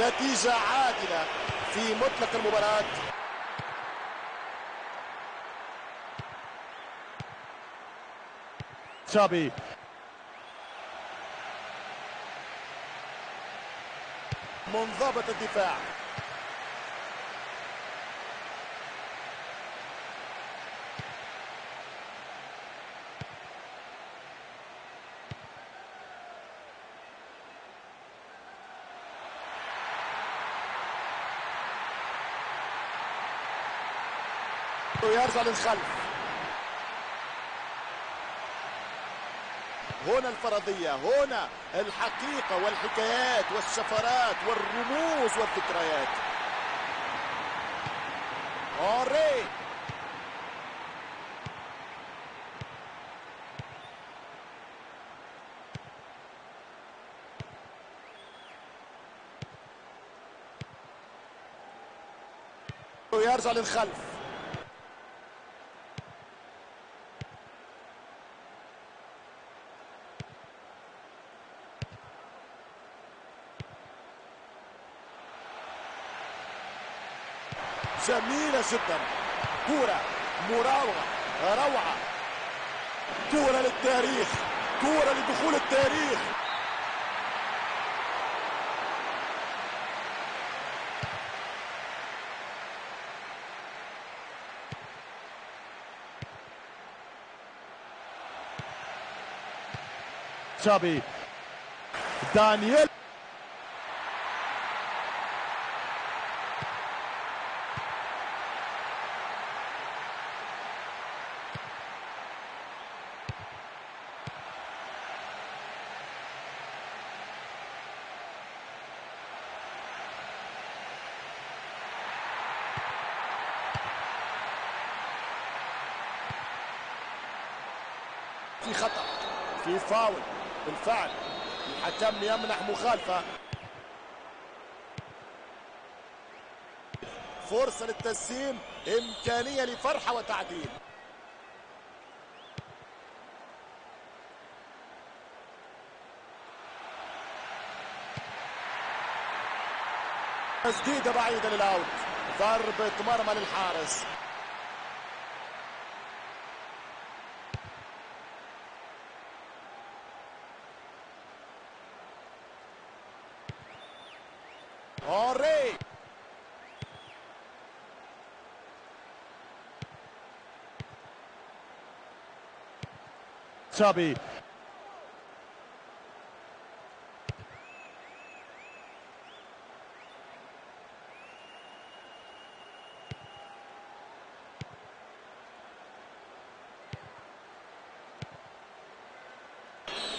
نتيجة عادلة في مطلق المباراة. تشابي. منضبط الدفاع. ويرجع للخلف. هنا الفرضية هنا الحقيقة والحكايات والشفرات والرموز والذكريات. أوري. ويرجع للخلف. جميلة جدا. كورة مراوغة روعة. كورة للتاريخ كورة لدخول التاريخ. تشابي دانييل في خطأ فاول بالفعل. الحكم يمنح مخالفة. فرصة للتسليم. إمكانية لفرحة وتعديل. تسديدة بعيدة للأوت. ضربة مرمى للحارس اوري تشابي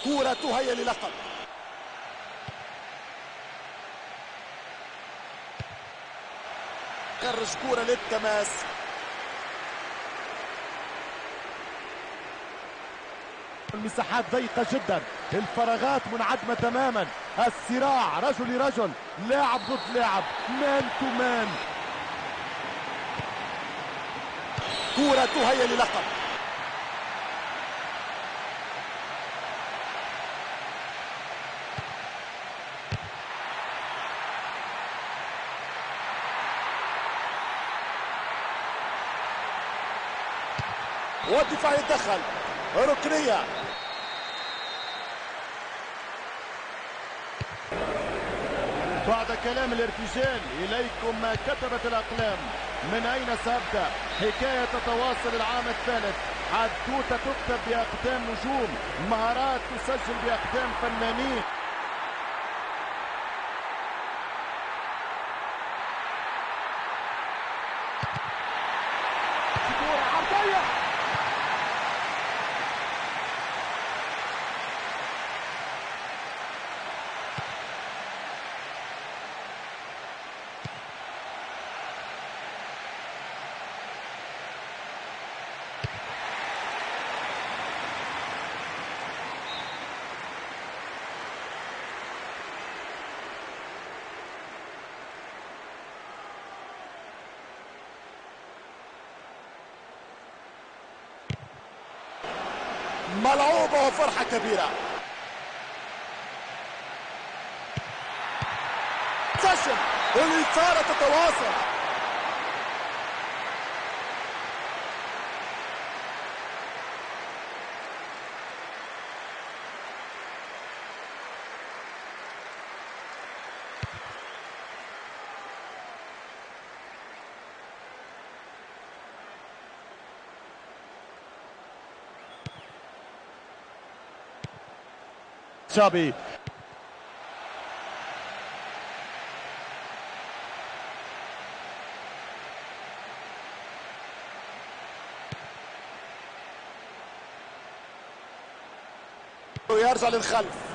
كورة تهيأ للقب. خرج كورة للتماس. المساحات ضيقة جدا. الفراغات منعدمة تماما. الصراع رجل لرجل. لاعب ضد لاعب. مان تو مان. كورة تهيأ للقب. والدفاع يتدخل ركنية. بعد كلام الارتجال إليكم ما كتبت الأقلام. من أين سأبدأ؟ حكاية تتواصل العام الثالث. حدوتة تكتب بأقدام نجوم. مهارات تسجل بأقدام فنانين. وفرحة كبيرة. سيشن والإثارة تتواصل. تشابي ويرجع للخلف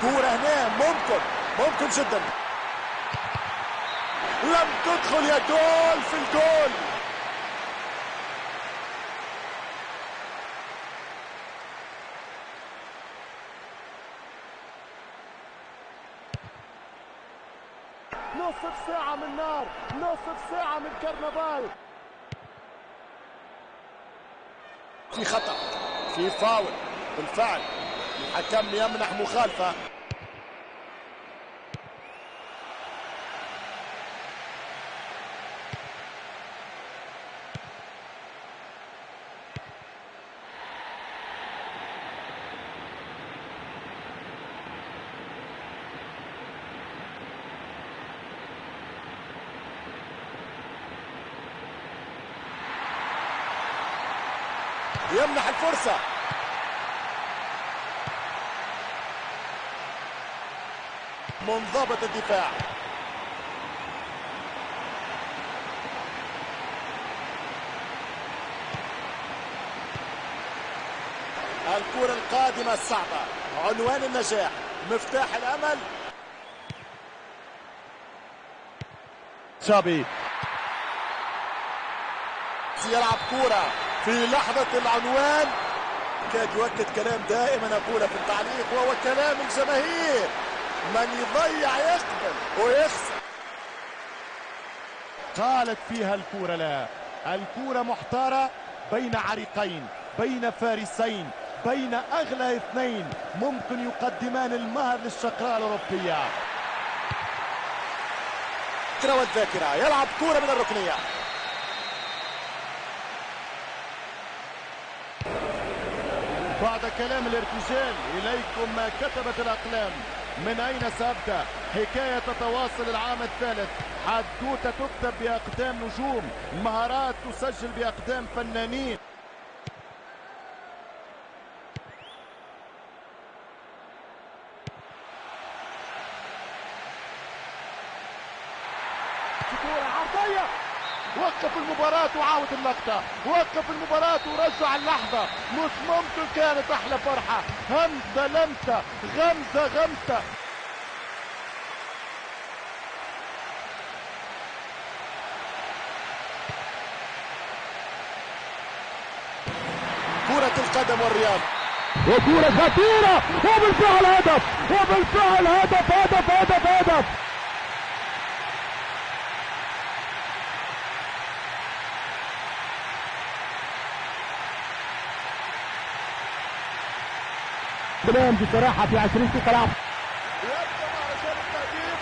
كورة هنا ممكن ممكن جدا. لم تدخل يا جول في الجول. نصف ساعة من نار نصف ساعة من كرنفال. في خطأ في فاول بالفعل. الحكم يمنح مخالفة يمنح الفرصة منضبط الدفاع. الكرة القادمة الصعبة. عنوان النجاح. مفتاح الأمل. تشابي يلعب كرة في لحظة العنوان. كاد يؤكد كلام دائما أقوله في التعليق وهو كلام الجماهير. من يضيع يقبل ويخسر. قالت فيها الكورة لا. الكورة محتارة بين عريقين بين فارسين بين أغلى اثنين. ممكن يقدمان المهر للشقراء الأوروبية. الذاكرة والذاكرة يلعب كرة من الركنية. بعد كلام الارتجال إليكم ما كتبت الأقلام. من أين سأبدأ؟ حكاية تتواصل العام الثالث. حدوتة تكتب بأقدام نجوم. مهارات تسجل بأقدام فنانين كورة عرضية وقف المباراة وعاود اللقطة وقف المباراة ورجع اللحظة. مش ممكن كانت أحلى فرحة. همزة لمسة. غمزة غمسة. كرة القدم والرياض. وكورة خطيرة. وبالفعل هدف. وبالفعل هدف هدف هدف هدف. كلام بصراحة في 20 كلام يبدأ مهرجان التهديف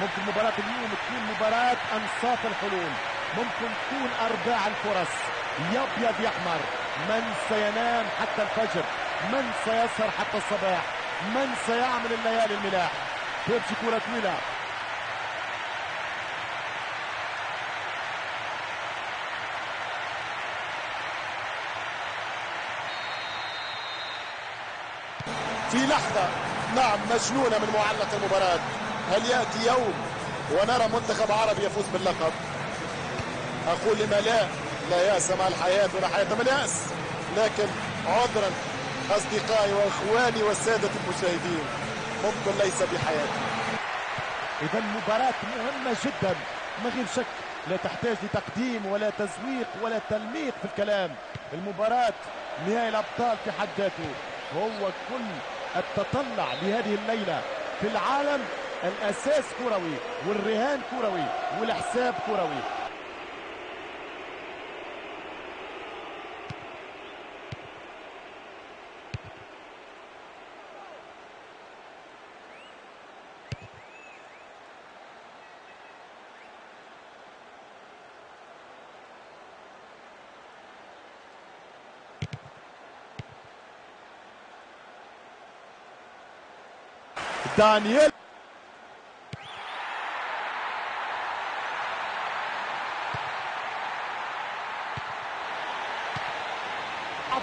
ممكن مباراة اليوم تكون مباراة أنصاف الحلول. ممكن تكون أرباع الفرص. يبيض يحمر. من سينام حتى الفجر؟ من سيسهر حتى الصباح؟ من سيعمل الليالي الملاح؟ تمشي كرة طويلة. في لحظة. نعم مجنونة من معلق المباراة. هل يأتي يوم ونرى منتخب عربي يفوز باللقب؟ أقول لما لا لا يأس مع الحياة ولا حياة من اليأس لكن عذرا أصدقائي وإخواني والسادة المشاهدين ممكن ليس بحياتي. إذا مباراة مهمة جدا. ما غير شك لا تحتاج لتقديم ولا تزويق ولا تلميق في الكلام. المباراة نهائي الأبطال في حد ذاته. هو كل التطلع لهذه الليلة في العالم الأساس كروي والرهان كروي والحساب كروي. دانييل.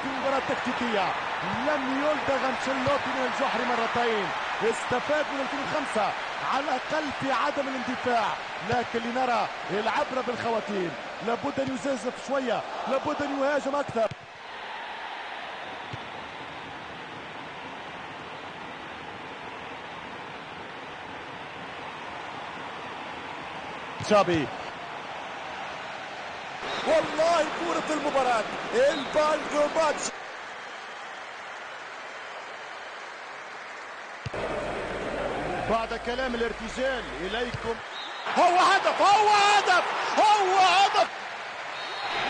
في مباراة تكتيكية. لم يلدغ انشيلوتي من الجحر مرتين. استفاد من 2005 على الاقل في عدم الاندفاع. لكن لنرى العبره بالخواتيم. لابد أن يزيزف شوية. لابد أن يهاجم أكثر. تشابي. والله كورة المباراة. البالدو ماتش. بعد كلام الارتجال إليكم. هو هدف هو هدف هو هدف.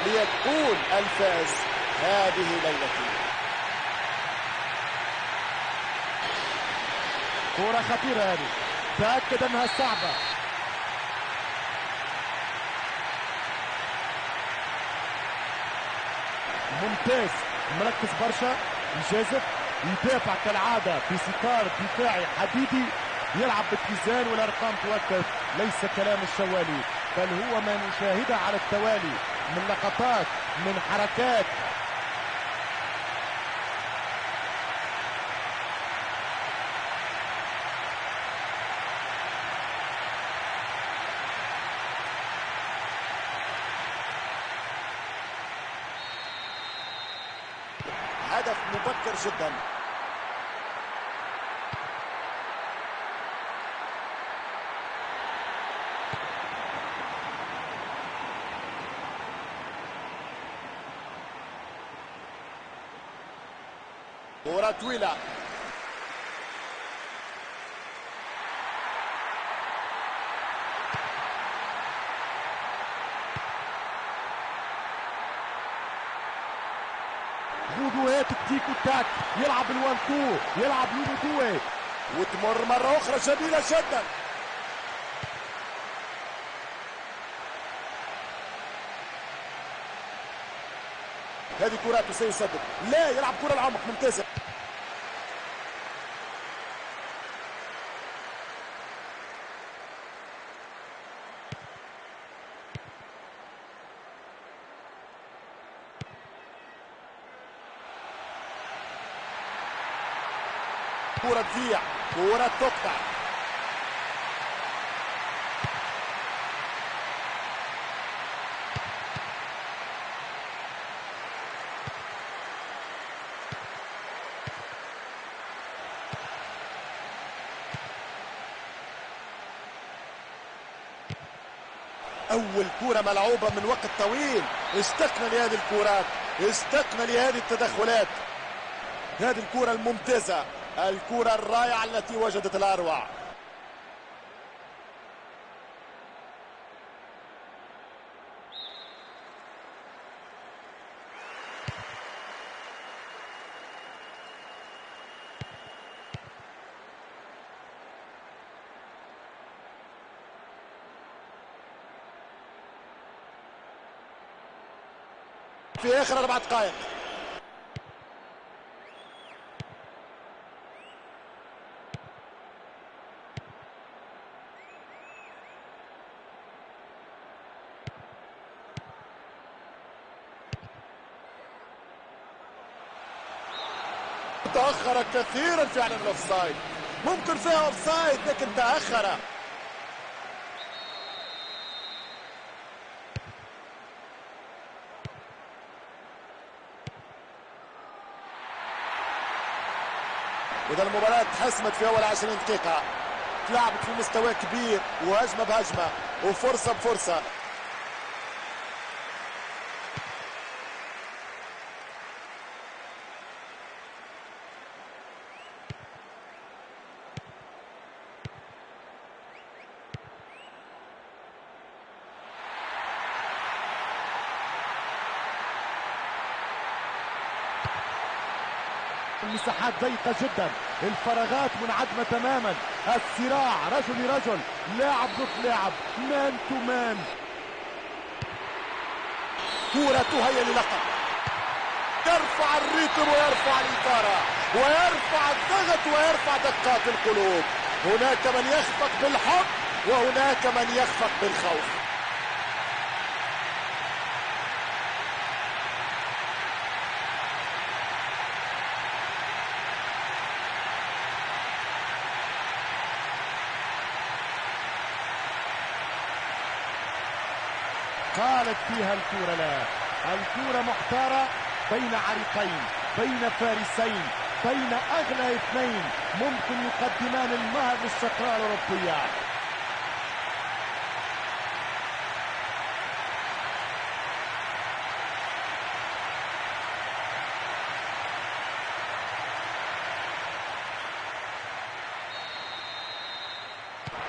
ليكون الفاز هذه ليلتي كرة خطيرة هذه. تأكد أنها صعبة. ممتاز. مركز برشا. يجازف. يدافع كالعادة بستار دفاعي حديدي. يلعب باتزان والأرقام تؤكد ليس كلام الشوالي بل هو ما نشاهده على التوالي. من لقطات من حركات هدف مبكر جدا. كرة طويلة. وتاك يلعب الوان تو يلعب لوبو توي وتمر مرة أخرى جميلة جدا. هذه كرات سيسدد لا يلعب كرة العمق ممتازة. كرة تضيع كرة تقطع. أول كرة ملعوبة من وقت طويل. اشتقنا لهذه الكرات اشتقنا لهذه التدخلات. هذه الكرة الممتازة. الكرة الرائعة التي وجدت الأروع. في آخر أربع دقائق. تأخر كثيرا فعلا الأوفسايد. ممكن فيها أوفسايد لكن تأخر. واذا المباراة تحسمت في أول 20 دقيقة. تلعبت في مستوى كبير وهجمة بهجمة وفرصة بفرصة المساحات ضيقة جدا. الفراغات منعدمة تماما. الصراع رجل لرجل. لاعب ضد لاعب. مان تو مان. كرة تهيأ للقب. يرفع الريتم ويرفع الإثارة ويرفع الضغط ويرفع دقات القلوب. هناك من يخفق بالحب وهناك من يخفق بالخوف. قالت فيها الكورة لا. الكورة محتارة بين عريقين بين فارسين بين أغلى اثنين. ممكن يقدمان المهر للشقراء الأوروبية.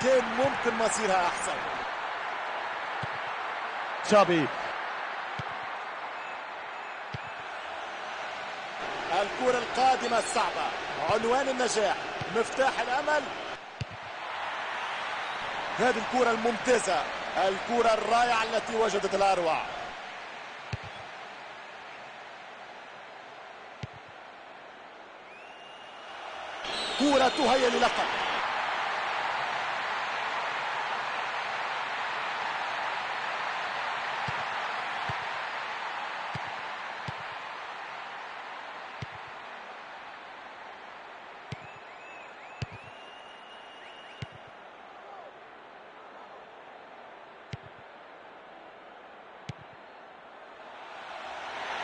كان ممكن مصيرها أحسن. تشابي. الكرة القادمة الصعبة. عنوان النجاح. مفتاح الأمل. هذه الكرة الممتازة. الكرة الرائعة التي وجدت الأروع. كرة تهيأ للقب.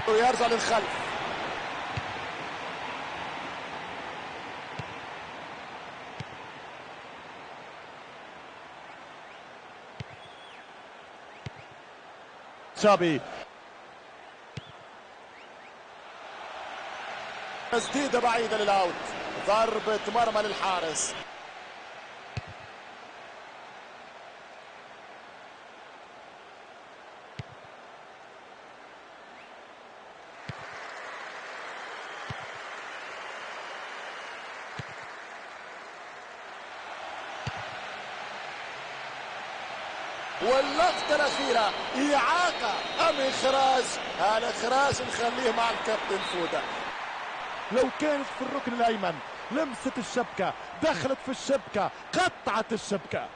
ويرجع للخلف تشابي. تسديده بعيده للأوت. ضربة مرمى للحارس. واللقطة الأخيرة إعاقة أم إخراج؟ الإخراج نخليه مع الكابتن فودة. لو كانت في الركن الأيمن لمست الشبكة دخلت في الشبكة قطعت الشبكة.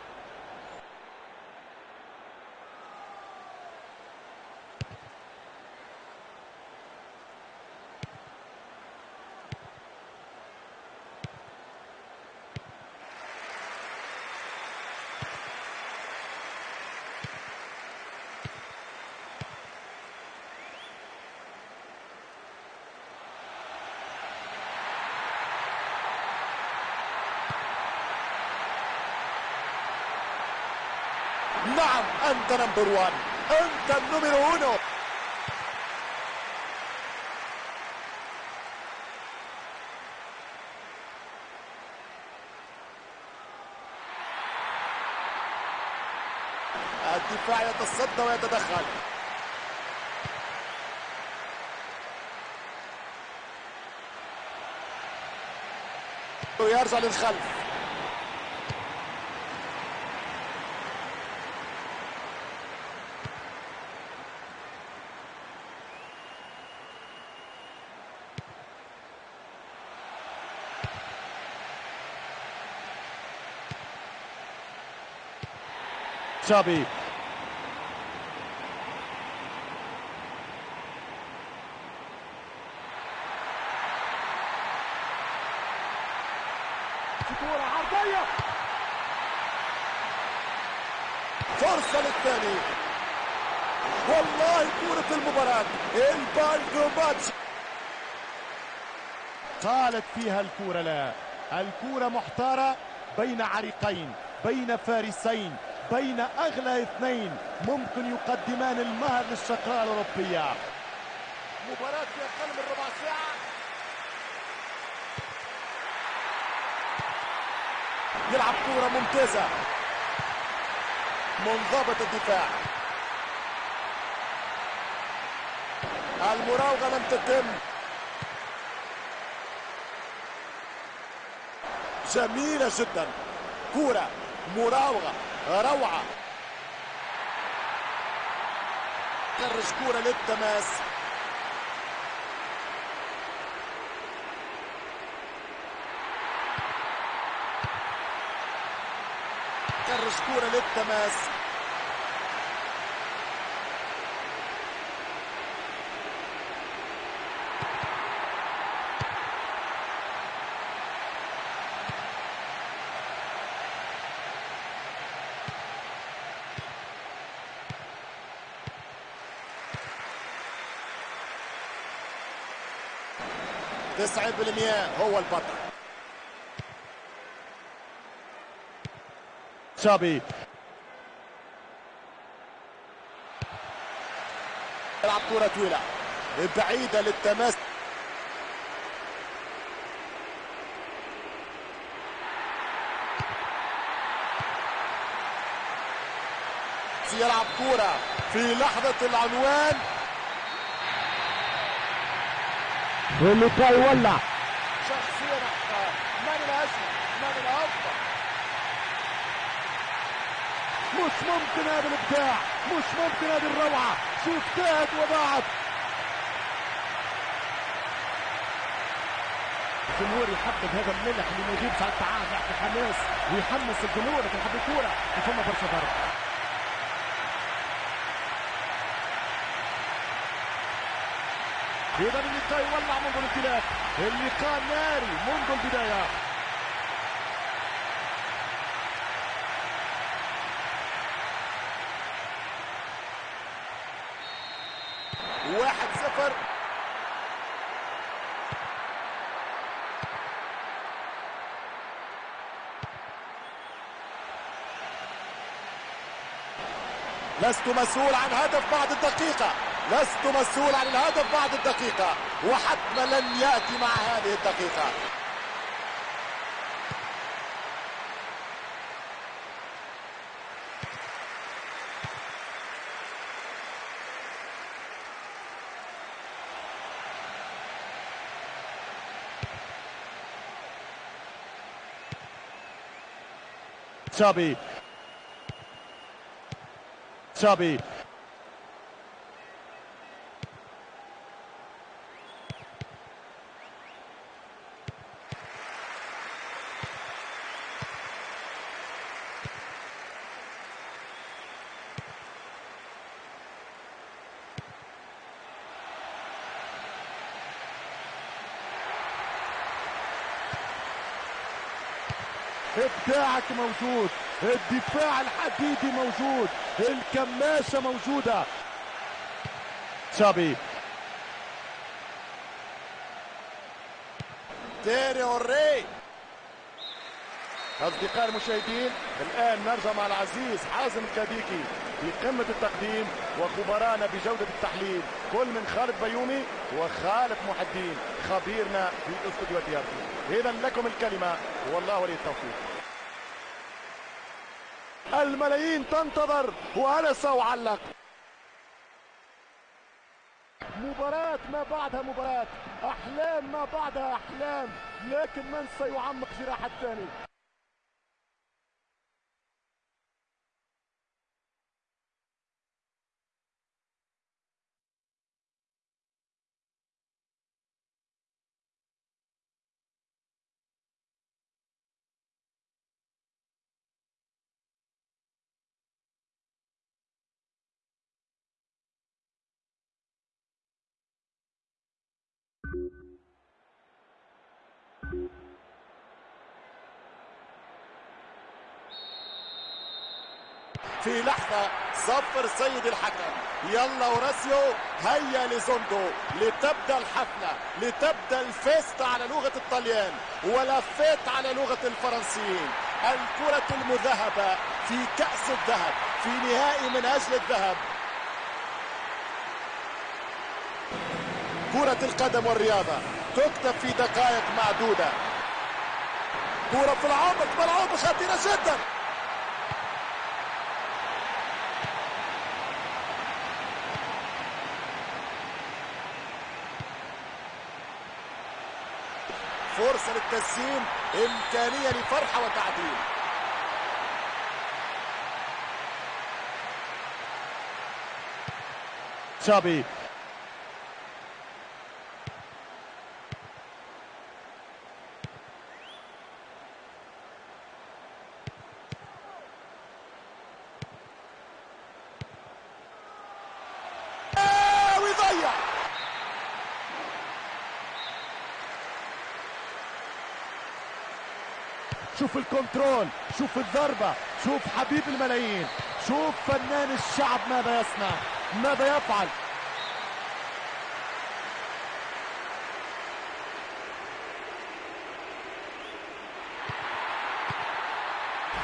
نعم أنت نمبر وان أنت النمر أونو الدفاع يتصدى ويتدخل. ويرجع للخلف. عرضية. فرصة للثاني. والله كورة المباراة. البالدو ماتش. قالت فيها الكورة لا. الكورة محتارة بين عريقين بين فارسين. بين أغلى اثنين ممكن يقدمان المهر للشقراء الأوروبية. مباراة في أقل من ربع ساعة. يلعب كورة ممتازة. منضبط الدفاع. المراوغة لم تتم. جميلة جدا. كورة مراوغة. روعة. كرش كورة للتماس. كرش كورة للتماس. تسعة بالمئة هو البطل. تشابي يلعب كرة طويلة. بعيدة للتماس. يلعب كرة في لحظة العنوان. واللقاء يولع من من الأفضل مش ممكن هذا الإبداع مش ممكن هذه الروعة. شوف تاهت وضاعت الجمهور يحبب هذا الملح اللي يجيب ساعات تعال يعطي حماس ويحمس الجمهور. لكن حب الكورة وثم برشا ضرب. اذا اللقاء يولع منذ الانطلاق اللقاء ناري منذ البداية. واحد صفر. لست مسؤول عن هدف بعد الدقيقة. لست مسؤول عن الهدف بعد الدقيقة وحتما لن يأتي مع هذه الدقيقة. تشابي. تشابي. ابداعك موجود. الدفاع الحديدي موجود. الكماشة موجودة. تشابي. تيري اوري أصدقائي المشاهدين الآن نرجع مع العزيز حازم الكاديكي في قمة التقديم وخبرانا بجودة التحليل. كل من خالد بيومي وخالد محدين خبيرنا في أستوديو ديارتي إذا لكم الكلمة والله ولي التوفيق. الملايين تنتظر وأنس وعلق مباراة ما بعدها مباراة أحلام ما بعدها أحلام لكن من سيعمق جراح الثاني؟ في لحظة صفر سيد الحكم. يلا وراسيو هيا لزوندو لتبدأ الحفلة لتبدأ ال festa على لغة الطليان و la fête على لغة الفرنسيين. الكرة المذهبة في كأس الذهب في نهائي من أجل الذهب. كرة القدم والرياضة تكتب في دقائق معدودة. كرة في العمق ملعوبة خطيرة جدا. فرصة للتسجيل. إمكانية لفرحة وتعديل شابي شوف الكنترول شوف الضربة شوف حبيب الملايين شوف فنان الشعب ماذا يصنع ماذا يفعل.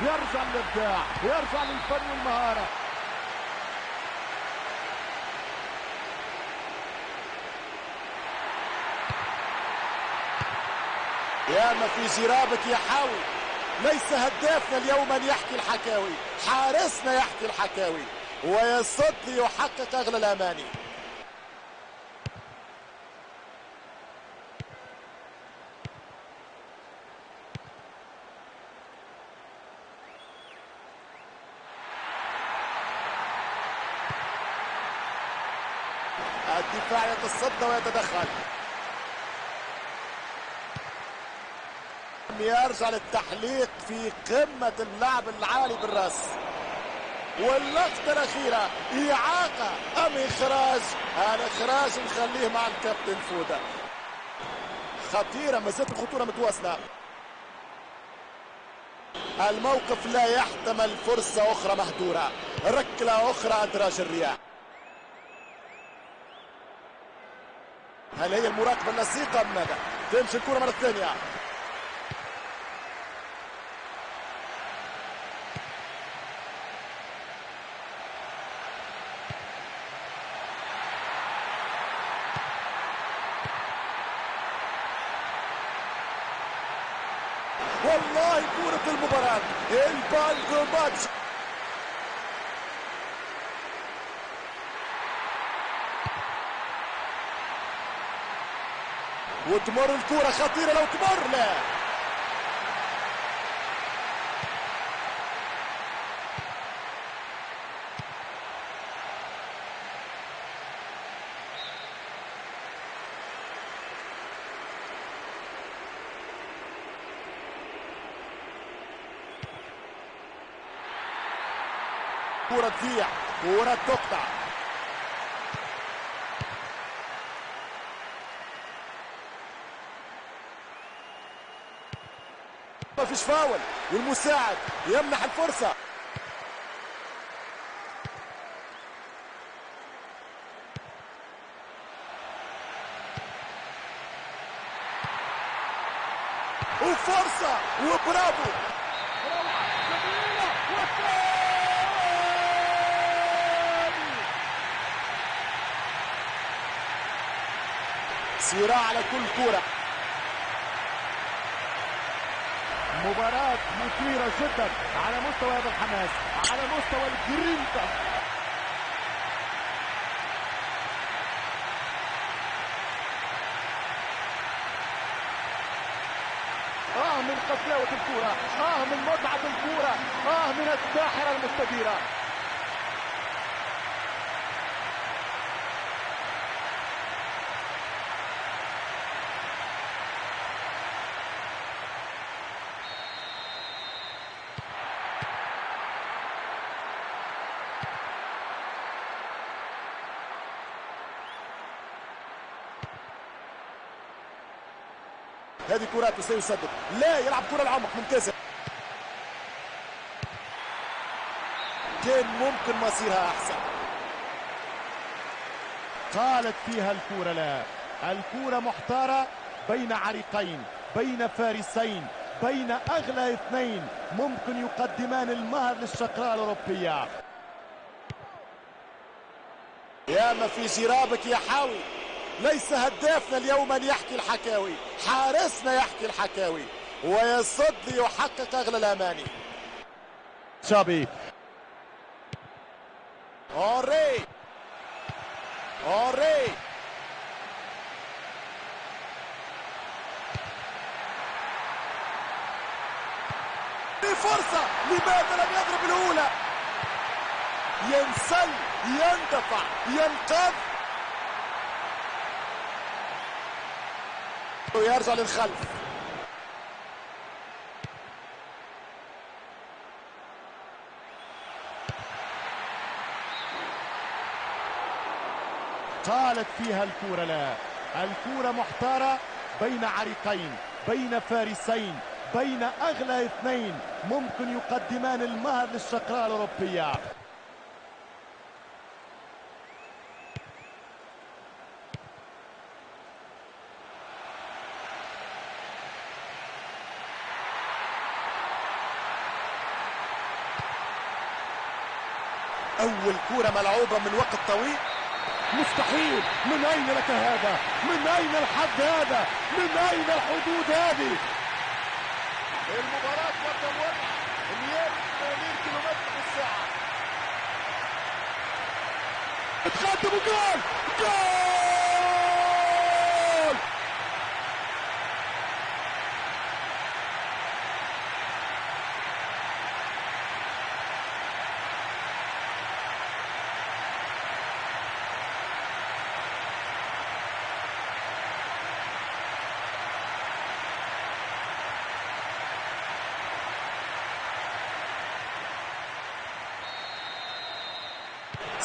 يرجع للإبداع يرجع للفن والمهارة. يا ما في جرابك يحاول ليس هدافنا اليوم أن يحكي الحكاوي. حارسنا يحكي الحكاوي. ويصد ليحقق أغلى الأماني. الدفاع يتصدى ويتدخل. يرجع للتحليق في قمة اللعب العالي بالراس. واللقطة الأخيرة إعاقة أم إخراج؟ الإخراج نخليه مع الكابتن فودة. خطيرة ما زالت الخطورة متواصلة. الموقف لا يحتمل فرصة أخرى مهدورة. ركلة أخرى أدراج الرياح. هل هي المراقبة اللصيقة ماذا؟ تمشي الكرة مرة ثانية والله كرة المباراة البالجو ماتش وتمر الكرة خطيرة لو تمر. لا. كرة تضيع كرة تقطع. ما فيش فاول والمساعد يمنح الفرصة وفرصة وبرافو صراع على كل كرة مباراة مثيرة جدا على مستوى هذا الحماس على مستوى الجرينتا. آه من قساوة الكرة آه من متعة الكرة آه من الساحرة المستديرة. هذه كرات وسيسدد لا يلعب كرة العمق ممتازة. كان ممكن مصيرها أحسن. قالت فيها الكورة لا. الكورة محتارة بين عريقين بين فارسين بين أغلى اثنين. ممكن يقدمان المهر للشقراء الأوروبية. يا ما في جرابك يا حاوي. ليس هدافنا اليوم أن يحكي الحكاوي. حارسنا يحكي الحكاوي. ويصد ليحقق أغلى الأماني. شابي. اوري اوري فرصة. لماذا لم يضرب الأولى؟ ينسل يندفع ينقذ. ويرجع للخلف قالت فيها الكورة لا. الكورة محتارة بين عريقين بين فارسين بين أغلى اثنين. ممكن يقدمان المهر للشقراء الأوروبية. أول كورة ملعوبة من وقت طويل. مستحيل. من أين لك هذا؟ من أين الحد هذا؟ من أين الحدود هذه؟ المباراة والتموت 180 كيلومتر في الساعة. تقدم جول! جول!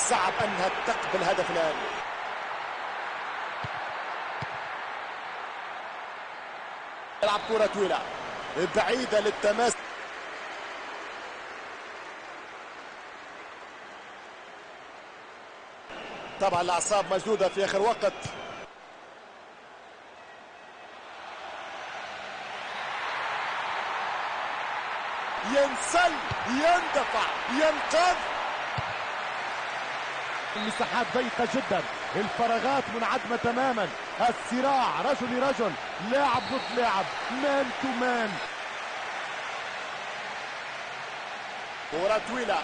صعب أنها تقبل هدف الآن. يلعب كرة طويلة. بعيدة للتماس. طبعا الأعصاب مشدودة في آخر وقت. ينسل يندفع ينقذ. المساحات ضيقة جدا. الفراغات منعدمة تماما. الصراع رجل لرجل. لاعب ضد لاعب. مان تو مان. كرة طويلة.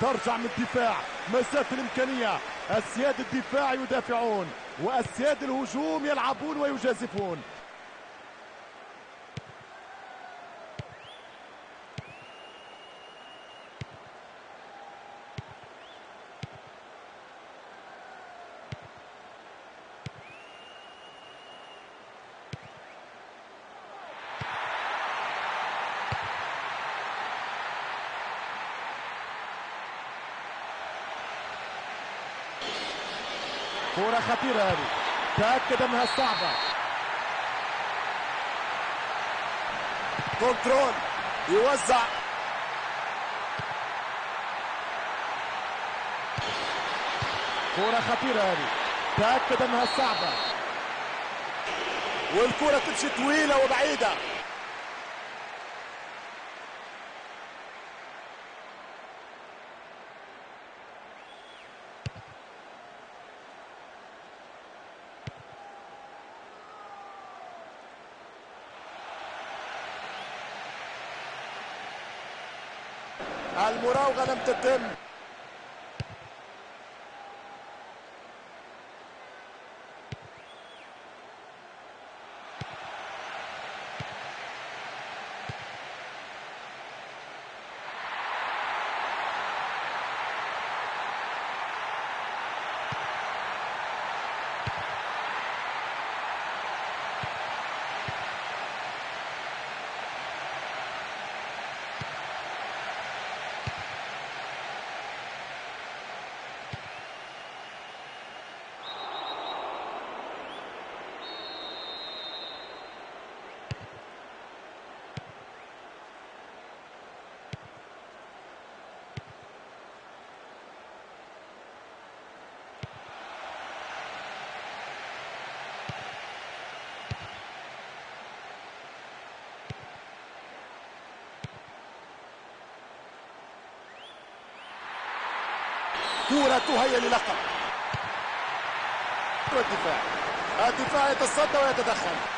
ترجع من الدفاع. مسافة الإمكانية. السياد الدفاع يدافعون. والسياد الهجوم يلعبون ويجازفون. كرة خطيرة هذه. تأكد أنها صعبة. كنترول. يوزع. كرة خطيرة هذه. تأكد أنها صعبة. والكرة تمشي طويلة وبعيدة. المراوغة لم تتم. كرة تهيأ للقب. الدفاع الدفاع يتصدى ويتدخل.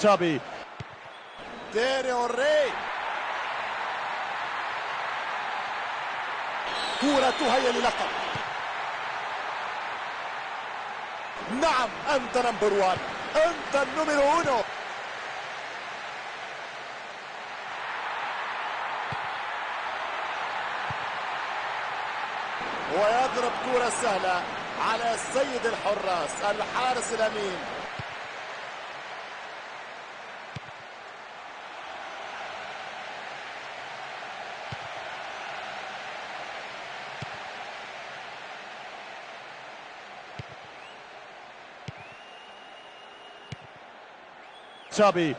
تشابي. تيري اوري. كرة تهيأ للقب. نعم أنت number one. أنت ال numero uno. ويضرب كرة سهلة على السيد الحراس الحارس الأمين. تشابي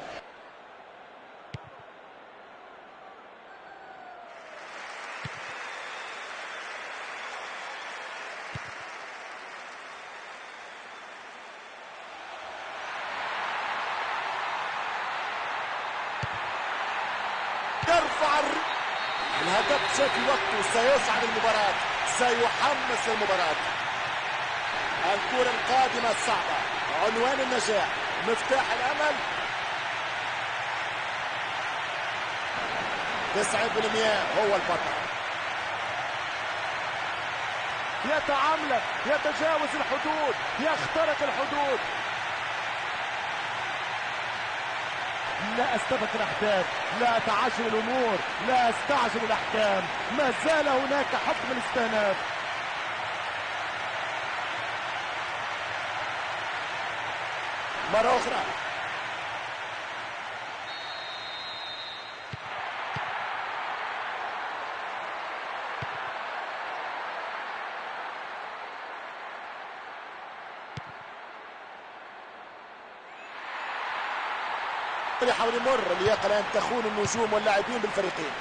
يرفع الهدف في وقته سيصعد المباراة. سيحمس المباراة. الكرة القادمة الصعبة. عنوان النجاح. مفتاح الأمل. هو البطل. يتعملق يتجاوز الحدود يخترق الحدود. لا أستبق الأحداث لا أتعجل الأمور لا أستعجل الأحكام. ما زال هناك حكم الاستئناف. مرة أخرى. يحاول يمر اللياقة الآن تخون النجوم واللاعبين بالفريقين.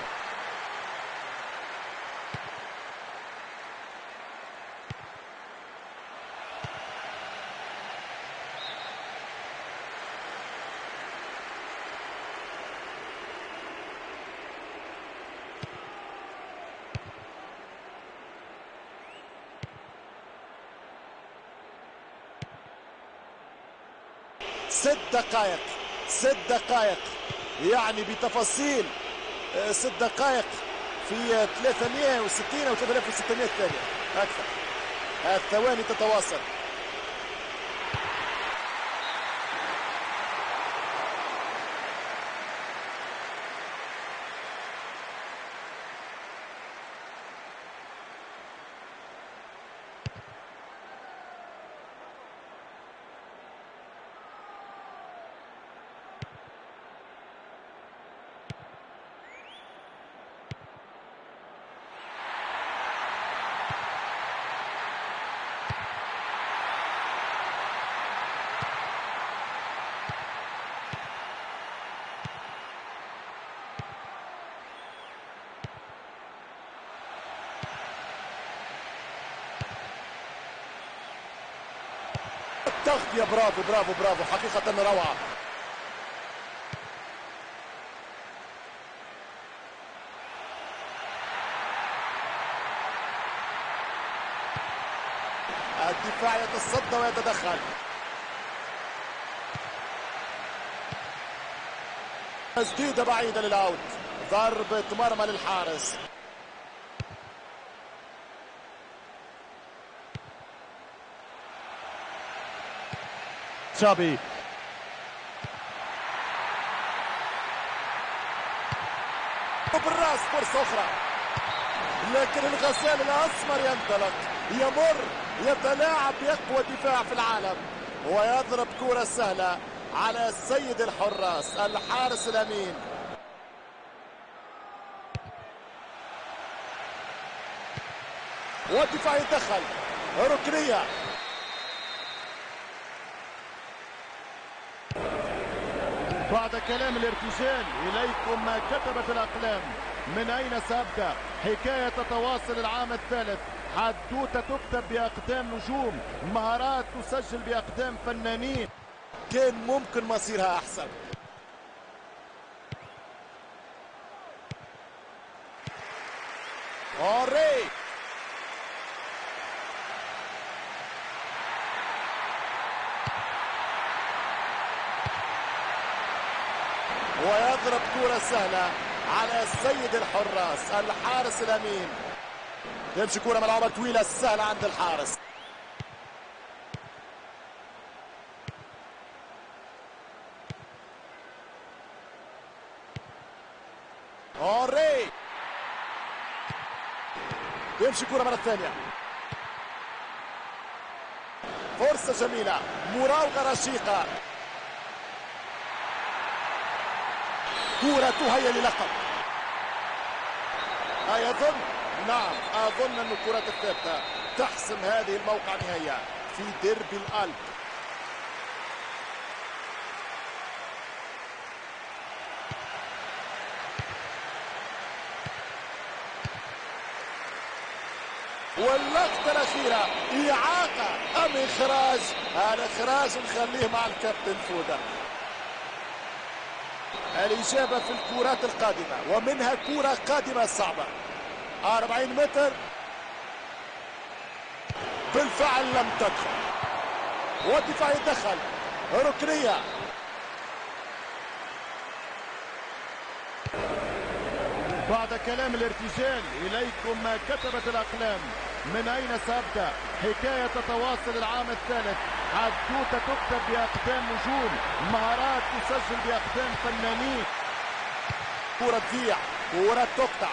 ست دقائق. ست دقائق. يعني بتفاصيل آه، ست دقائق في آه، 360 أو 3600 ثانية. أكثر. الثواني تتواصل. التغطية برافو برافو برافو. حقيقة روعة. الدفاع يتصدى ويتدخل. تسديدة بعيدة للأوت. ضربة مرمى للحارس. تشابي وبالراس فرصة أخرى لكن الغزال الأسمر ينطلق. يمر يتلاعب بأقوى دفاع في العالم. ويضرب كرة سهلة على السيد الحراس الحارس الأمين. والدفاع يتدخل. ركنية. بعد كلام الارتجال إليكم ما كتبت الأقلام. من أين سأبدأ؟ حكاية تتواصل العام الثالث. حدوتة تكتب بأقدام نجوم. مهارات تسجل بأقدام فنانين. كان ممكن مصيرها أحسن. أوري ويضرب كرة سهلة على سيد الحراس الحارس الأمين. تمشي كرة ملعوبة طويلة سهلة عند الحارس. أوري يمشي كرة مرة ثانية. فرصة جميلة. مراوغة رشيقة. كرة تهيأ للقب. أيظن نعم أظن أن الكرة الثابتة تحسم هذه الموقع نهائيا في ديربي الألب. واللقطة الأخيرة إعاقة أم إخراج؟ الإخراج نخليه مع الكابتن فودة الإجابة في الكرات القادمة ومنها كرة قادمة صعبة. 40 متر. بالفعل لم تدخل. والدفاع يدخل ركنية. بعد كلام الارتجال إليكم ما كتبت الأقلام. من أين سأبدأ؟ حكاية تتواصل العام الثالث. حدوتة تكتب بأقدام نجوم مهارات تسجل بأقدام فنانين. كرة تضيع كرة تقطع.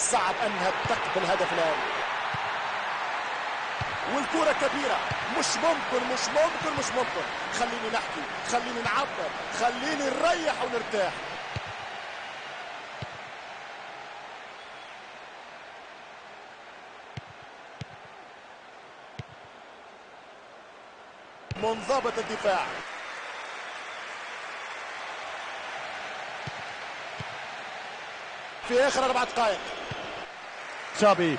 صعب أنها تقبل الهدف الآن. والكرة كبيرة. مش ممكن مش ممكن مش ممكن. خليني نحكي خليني نعبر خليني نريح ونرتاح. منضبط الدفاع. في آخر أربع دقائق. تشابي.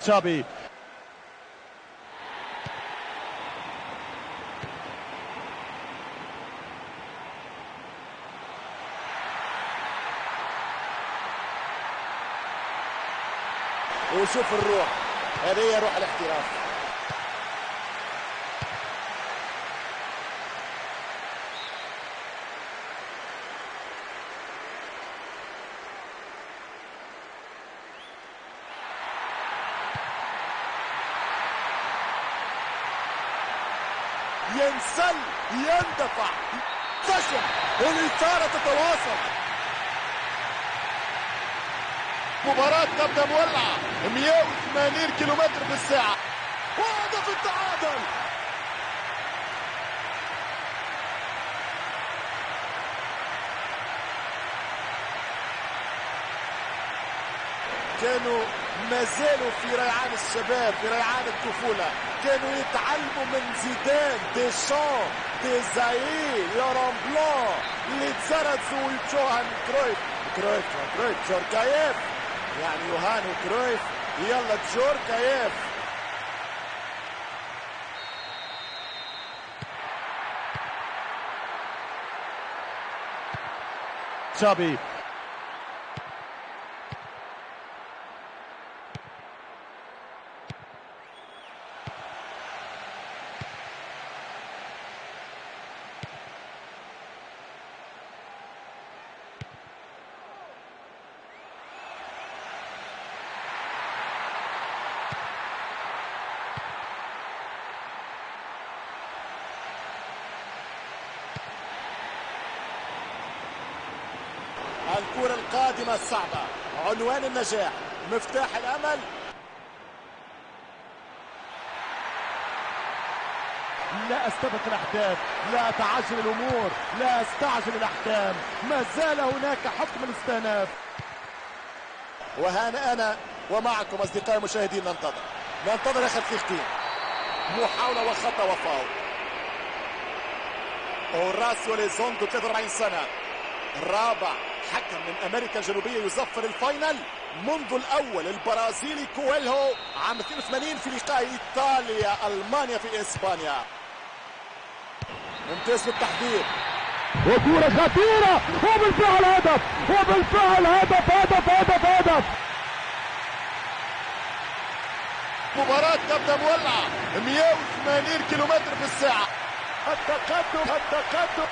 تشابي. وشوف الروح. هذه هي روح الاحتراف ينسل يندفع. فشل الإثارة تتواصل. مباراة تبدأ مولعة 180 كيلومتر في الساعة وهدف التعادل. كانوا ما زالوا في ريعان الشباب في ريعان الطفولة. كانوا يتعلموا من زيدان ديشان. يوران بلان اللي تزرزوا ويوهان كرويف كرويف كرويف جوركايف يعني يوهان وكرويف يلا جوركايف تشابي الصعبة. عنوان النجاح. مفتاح الأمل. لا أستبق الأحداث. لا أتعجل الأمور. لا أستعجل الأحكام. ما زال هناك حكم الاستئناف. وهنا أنا ومعكم أصدقائي المشاهدين ننتظر. ننتظر آخر دقيقتين محاولة وخطأ وفاول. أوراسيو ليزوندو 43 سنة. الرابع حكم من أمريكا الجنوبية يزفر ال final منذ الأول. البرازيلي كويلهو عام 82 في لقاء إيطاليا ألمانيا في إسبانيا. ممتاز في التحضير وكورة خطيرة! وبالفعل هدف! وبالفعل هدف! هدف! هدف! هدف! مباراة تبدأ مولعة 180 كيلومتر في الساعة. التقدم! التقدم!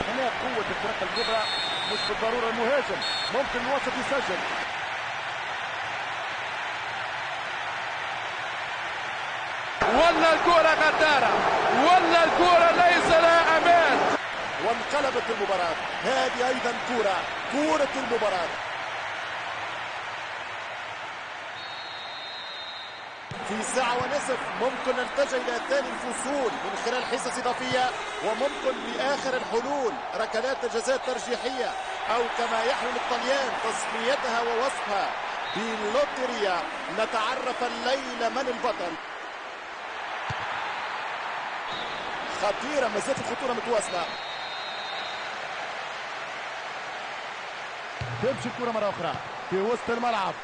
هنا قوة الفرق الكبرى مش بالضرورة المهاجم ممكن الوسط يسجل. ولا الكرة غدارة ولا الكرة ليس لها أمان. وانقلبت المباراة هذه أيضا كرة كرة المباراة. في ساعة ونصف ممكن نلتجئ إلى ثاني الفصول من خلال حصص إضافية وممكن بآخر الحلول ركلات الجزاء الترجيحية أو كما يحلم الطليان تسميتها ووصفها باللوتريا. نتعرف الليلة من البطل. خطيرة زالت الخطورة متواصلة. تمشي الكرة مرة أخرى في وسط الملعب.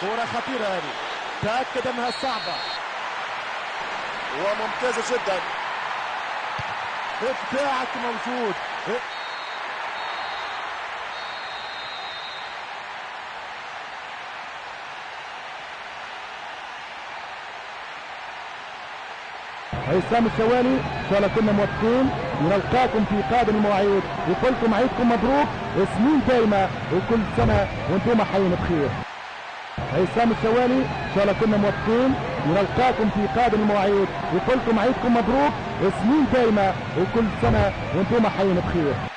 كرة خطيرة هذه. تأكد أنها صعبة. وممتازة جدا. إبداعك موجود. هيثم الشوالي ان شاء الله كنا موفقين نلقاكم في قادم المواعيد. يقول لكم عيدكم مبروك. سنين دايمه وكل سنة وأنتم حيين بخير. هيثم الشوالي ان شاء الله كنا موفقين نلقاكم في قادم المواعيد. يقول لكم عيدكم مبروك سنين دايمه وكل سنة وأنتم حيين بخير.